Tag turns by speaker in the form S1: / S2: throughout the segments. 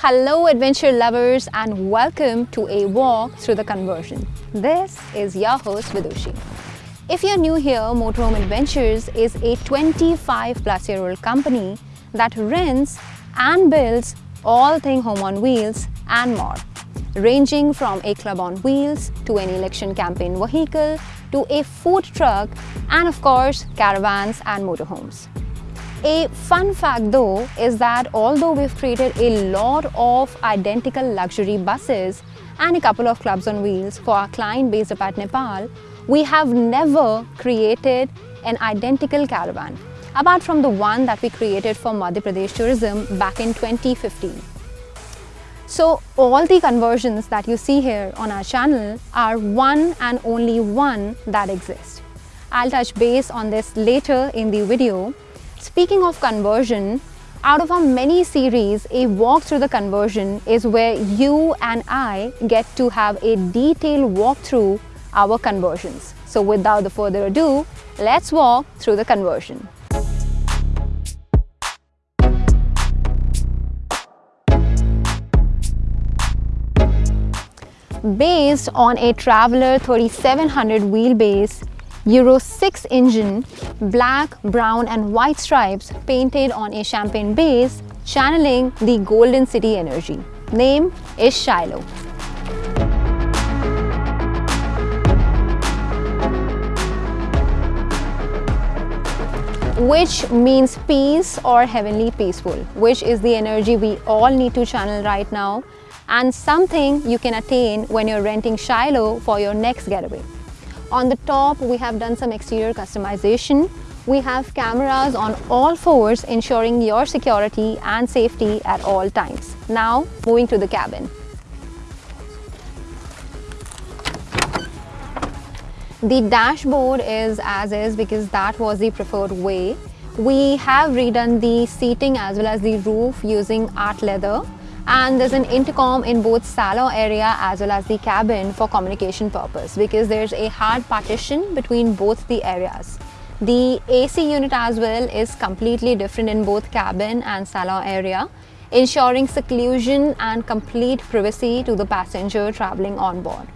S1: Hello adventure lovers and welcome to a walk through the conversion. This is your host Vidushi. If you're new here, Motorhome Adventures is a 25 plus year old company that rents and builds all thing home on wheels and more, ranging from a club on wheels to an election campaign vehicle to a food truck and of course caravans and motorhomes. A fun fact though is that although we've created a lot of identical luxury buses and a couple of clubs on wheels for our client based up at Nepal, we have never created an identical caravan apart from the one that we created for Madhya Pradesh Tourism back in 2015. So all the conversions that you see here on our channel are one and only one that exists. I'll touch base on this later in the video Speaking of conversion, out of our many series, a walk through the conversion is where you and I get to have a detailed walk through our conversions. So without the further ado, let's walk through the conversion. Based on a Traveller 3700 wheelbase, Euro 6 engine, black, brown and white stripes painted on a champagne base, channeling the Golden City energy. Name is Shiloh. which means peace or heavenly peaceful, which is the energy we all need to channel right now and something you can attain when you're renting Shiloh for your next getaway. On the top, we have done some exterior customization. We have cameras on all fours ensuring your security and safety at all times. Now, moving to the cabin. The dashboard is as is because that was the preferred way. We have redone the seating as well as the roof using art leather and there's an intercom in both salon area as well as the cabin for communication purpose because there's a hard partition between both the areas. The AC unit as well is completely different in both cabin and salon area, ensuring seclusion and complete privacy to the passenger traveling on board.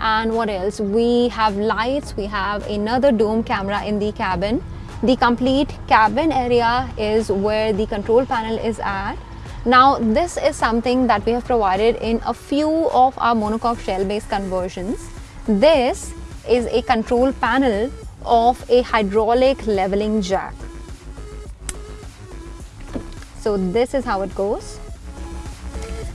S1: And what else? We have lights, we have another dome camera in the cabin. The complete cabin area is where the control panel is at now this is something that we have provided in a few of our monocoque shell based conversions. This is a control panel of a hydraulic leveling jack. So this is how it goes.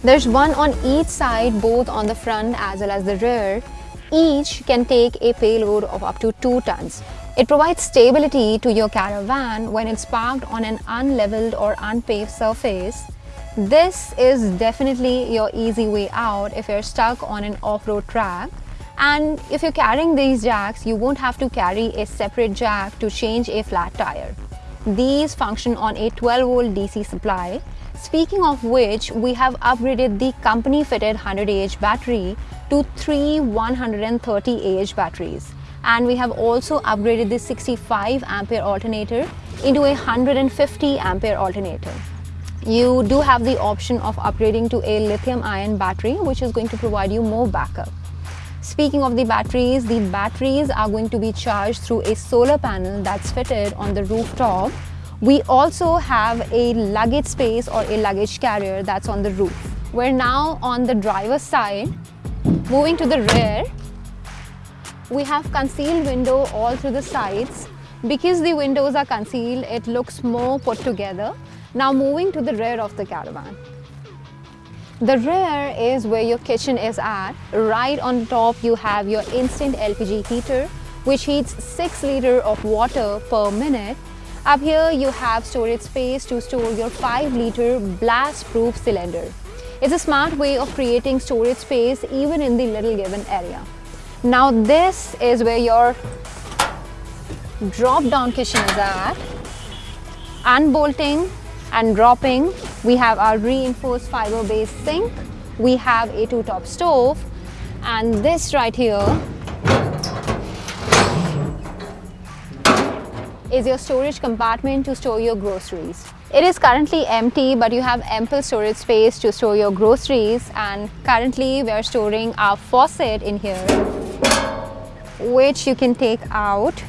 S1: There's one on each side both on the front as well as the rear. Each can take a payload of up to 2 tons. It provides stability to your caravan when it's parked on an unleveled or unpaved surface this is definitely your easy way out if you're stuck on an off-road track. And if you're carrying these jacks, you won't have to carry a separate jack to change a flat tire. These function on a 12 volt DC supply. Speaking of which, we have upgraded the company fitted 100 Ah battery to three 130 Ah batteries. And we have also upgraded the 65 ampere alternator into a 150 ampere alternator you do have the option of upgrading to a lithium ion battery which is going to provide you more backup. Speaking of the batteries, the batteries are going to be charged through a solar panel that's fitted on the rooftop. We also have a luggage space or a luggage carrier that's on the roof. We're now on the driver's side. Moving to the rear, we have concealed window all through the sides. Because the windows are concealed, it looks more put together now moving to the rear of the caravan. The rear is where your kitchen is at. Right on top you have your instant LPG heater which heats 6 litre of water per minute. Up here you have storage space to store your 5 litre blast proof cylinder. It's a smart way of creating storage space even in the little given area. Now this is where your drop down kitchen is at. Unbolting and dropping. We have our reinforced fiber based sink. We have a two top stove and this right here is your storage compartment to store your groceries. It is currently empty but you have ample storage space to store your groceries and currently we are storing our faucet in here which you can take out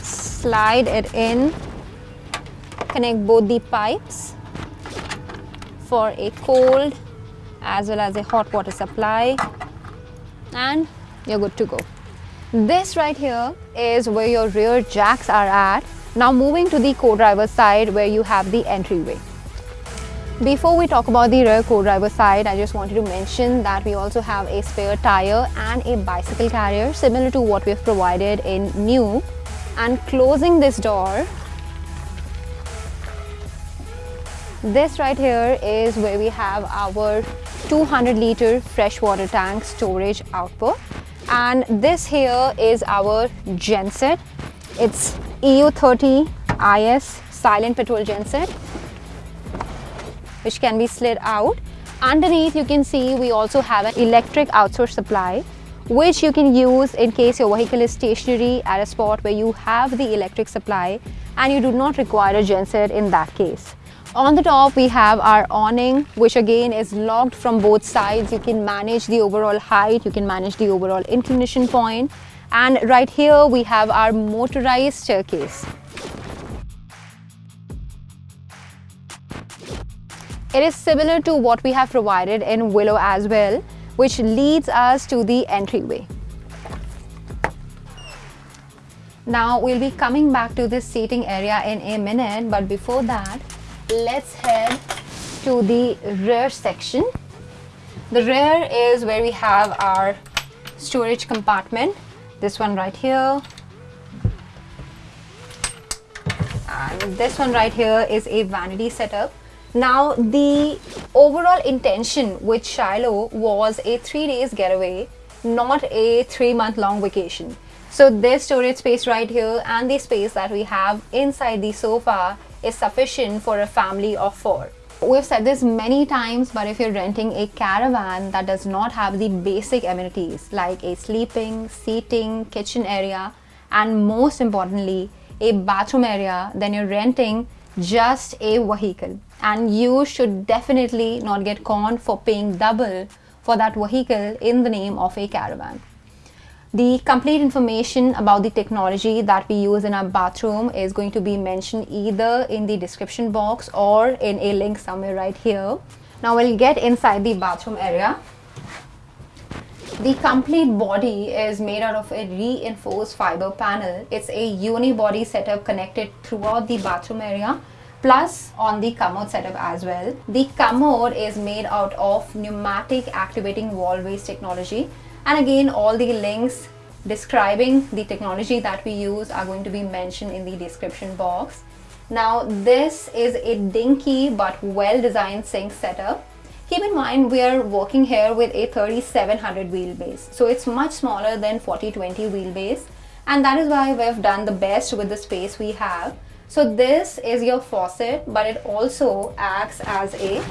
S1: slide it in connect both the pipes for a cold as well as a hot water supply and you're good to go. This right here is where your rear jacks are at. Now moving to the co-driver side where you have the entryway. Before we talk about the rear co-driver side, I just wanted to mention that we also have a spare tire and a bicycle carrier similar to what we have provided in new. And closing this door, this right here is where we have our 200 liter freshwater tank storage output. And this here is our genset. It's EU30 IS silent petrol genset which can be slid out. Underneath you can see we also have an electric outsource supply which you can use in case your vehicle is stationary at a spot where you have the electric supply and you do not require a genset in that case on the top, we have our awning, which again is locked from both sides. You can manage the overall height, you can manage the overall inclination point. And right here, we have our motorized staircase. It is similar to what we have provided in Willow as well, which leads us to the entryway. Now, we'll be coming back to this seating area in a minute, but before that, let's head to the rear section. The rear is where we have our storage compartment. This one right here. And this one right here is a vanity setup. Now the overall intention with Shiloh was a three days getaway, not a three month long vacation. So this storage space right here and the space that we have inside the sofa is sufficient for a family of four. We've said this many times, but if you're renting a caravan that does not have the basic amenities like a sleeping, seating, kitchen area, and most importantly, a bathroom area, then you're renting just a vehicle. And you should definitely not get conned for paying double for that vehicle in the name of a caravan. The complete information about the technology that we use in our bathroom is going to be mentioned either in the description box or in a link somewhere right here. Now we'll get inside the bathroom area. The complete body is made out of a reinforced fiber panel. It's a unibody setup connected throughout the bathroom area plus on the commode setup as well. The commode is made out of pneumatic activating wall waste technology and again, all the links describing the technology that we use are going to be mentioned in the description box. Now, this is a dinky but well-designed sink setup. Keep in mind, we are working here with a 3700 wheelbase. So it's much smaller than 4020 wheelbase. And that is why we've done the best with the space we have. So this is your faucet, but it also acts as a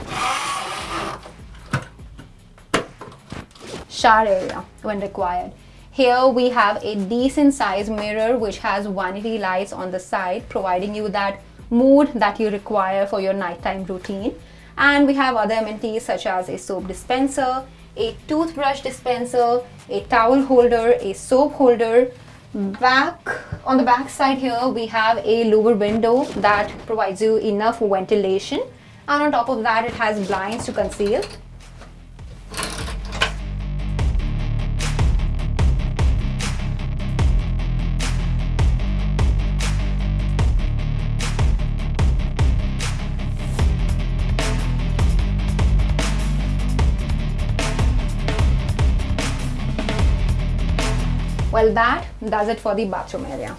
S1: shower area when required. Here we have a decent size mirror which has vanity lights on the side providing you that mood that you require for your nighttime routine. And we have other amenities such as a soap dispenser, a toothbrush dispenser, a towel holder, a soap holder. Back on the back side here we have a lower window that provides you enough ventilation and on top of that it has blinds to conceal Well, that does it for the bathroom area.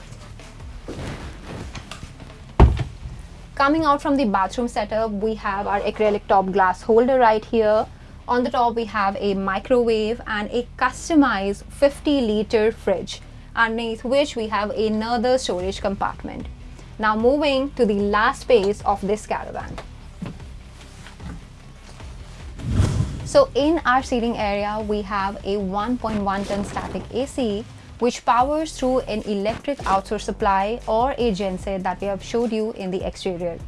S1: Coming out from the bathroom setup, we have our acrylic top glass holder right here. On the top, we have a microwave and a customized 50 liter fridge, underneath which we have another storage compartment. Now moving to the last space of this caravan. So in our seating area, we have a 1.1 ton static AC which powers through an electric outsource supply or a genset that we have showed you in the exterior.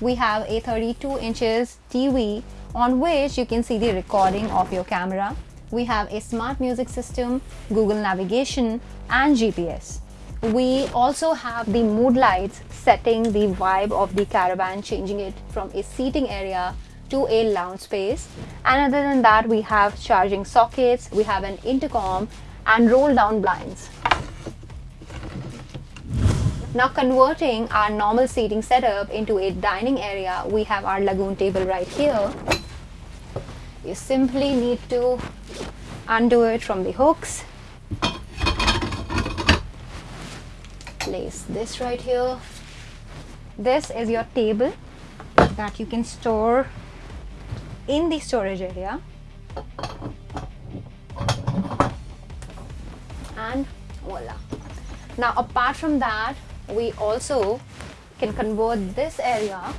S1: We have a 32 inches TV on which you can see the recording of your camera. We have a smart music system, Google navigation and GPS. We also have the mood lights setting the vibe of the caravan, changing it from a seating area to a lounge space. And other than that, we have charging sockets, we have an intercom and roll down blinds. Now converting our normal seating setup into a dining area, we have our lagoon table right here. You simply need to undo it from the hooks place this right here this is your table that you can store in the storage area now apart from that we also can convert this area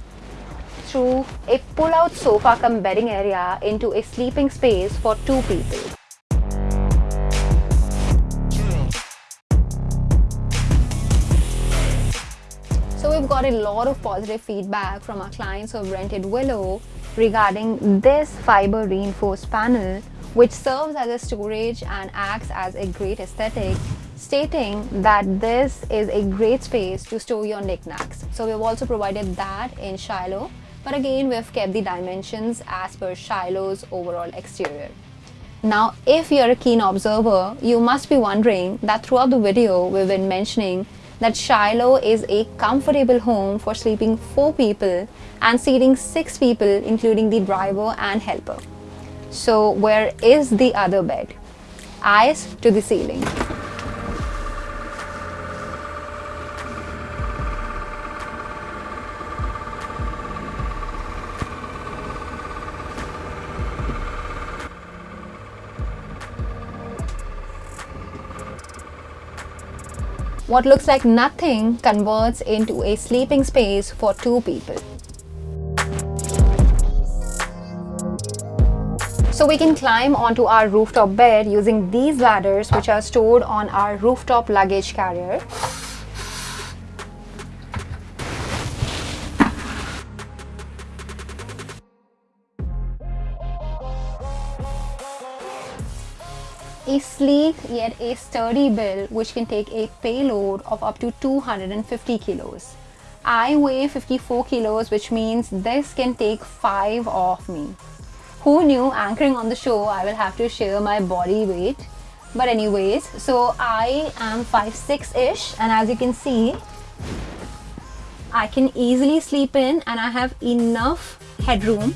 S1: through a pull-out sofa come bedding area into a sleeping space for two people. So we've got a lot of positive feedback from our clients who have rented Willow regarding this fiber reinforced panel which serves as a storage and acts as a great aesthetic stating that this is a great space to store your knickknacks. So we've also provided that in Shiloh but again we've kept the dimensions as per Shiloh's overall exterior. Now if you're a keen observer, you must be wondering that throughout the video we've been mentioning that Shiloh is a comfortable home for sleeping 4 people and seating 6 people including the driver and helper. So where is the other bed? Eyes to the ceiling. What looks like nothing converts into a sleeping space for two people. So we can climb onto our rooftop bed using these ladders which are stored on our rooftop luggage carrier. A sleek yet a sturdy build which can take a payload of up to 250 kilos. I weigh 54 kilos which means this can take 5 off me. Who knew anchoring on the show I will have to share my body weight. But anyways, so I am 5'6"-ish and as you can see, I can easily sleep in and I have enough headroom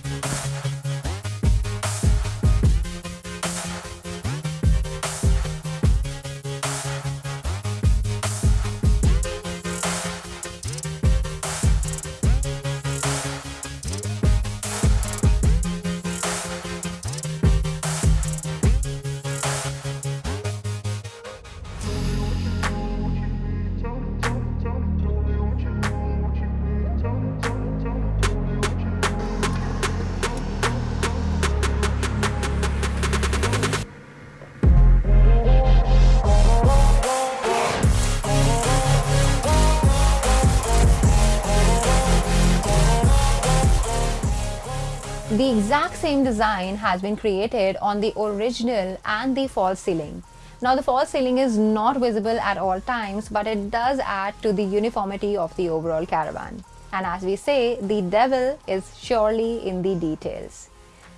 S1: exact same design has been created on the original and the false ceiling. Now the false ceiling is not visible at all times but it does add to the uniformity of the overall caravan. And as we say, the devil is surely in the details.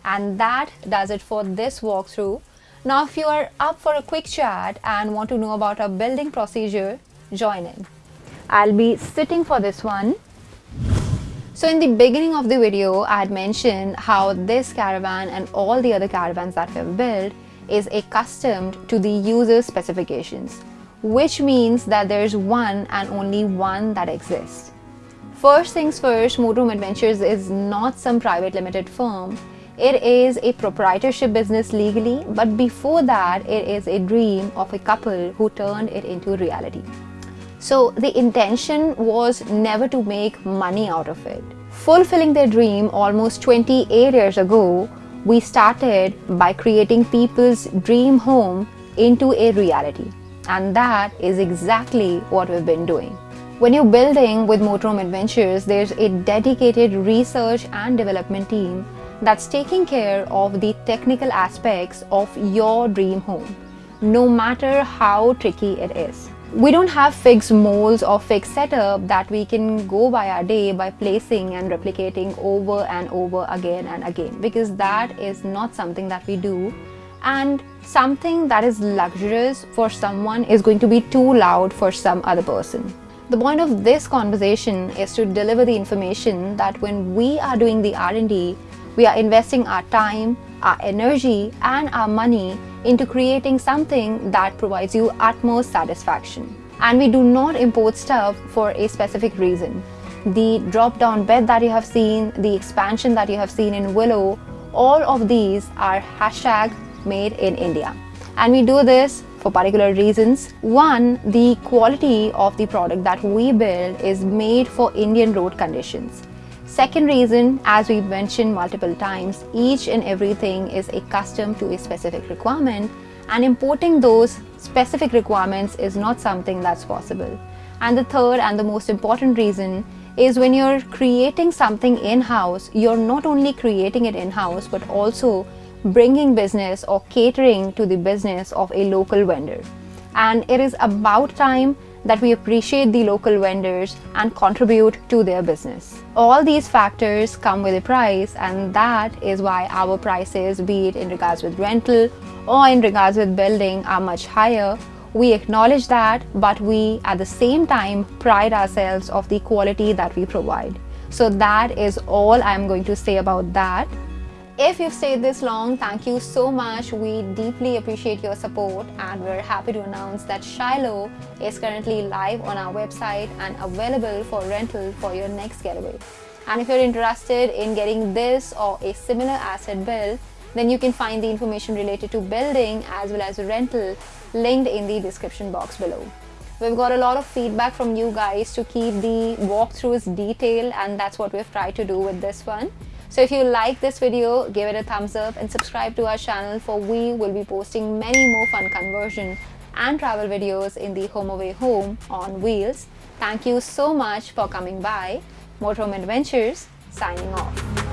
S1: And that does it for this walkthrough. Now if you are up for a quick chat and want to know about our building procedure, join in. I'll be sitting for this one so in the beginning of the video, I had mentioned how this caravan and all the other caravans that we've built is accustomed to the user specifications, which means that there's one and only one that exists. First things first, Motorhome Adventures is not some private limited firm. It is a proprietorship business legally, but before that, it is a dream of a couple who turned it into reality. So the intention was never to make money out of it. Fulfilling their dream almost 28 years ago, we started by creating people's dream home into a reality. And that is exactly what we've been doing. When you're building with Motorhome Adventures, there's a dedicated research and development team that's taking care of the technical aspects of your dream home, no matter how tricky it is. We don't have fixed molds or fixed setup that we can go by our day by placing and replicating over and over again and again because that is not something that we do and something that is luxurious for someone is going to be too loud for some other person. The point of this conversation is to deliver the information that when we are doing the R&D, we are investing our time, our energy and our money into creating something that provides you utmost satisfaction. And we do not import stuff for a specific reason. The drop-down bed that you have seen, the expansion that you have seen in Willow, all of these are hashtag made in India. And we do this for particular reasons. One, the quality of the product that we build is made for Indian road conditions. Second reason, as we've mentioned multiple times, each and everything is a custom to a specific requirement and importing those specific requirements is not something that's possible. And the third and the most important reason is when you're creating something in-house, you're not only creating it in-house but also bringing business or catering to the business of a local vendor. And it is about time that we appreciate the local vendors and contribute to their business. All these factors come with a price and that is why our prices, be it in regards with rental or in regards with building are much higher. We acknowledge that, but we at the same time pride ourselves of the quality that we provide. So that is all I'm going to say about that. If you've stayed this long, thank you so much. We deeply appreciate your support and we're happy to announce that Shiloh is currently live on our website and available for rental for your next getaway. And if you're interested in getting this or a similar asset built, then you can find the information related to building as well as rental linked in the description box below. We've got a lot of feedback from you guys to keep the walkthroughs detailed and that's what we've tried to do with this one. So if you like this video, give it a thumbs up and subscribe to our channel for we will be posting many more fun conversion and travel videos in the Home Away Home on wheels. Thank you so much for coming by. Motorhome Adventures signing off.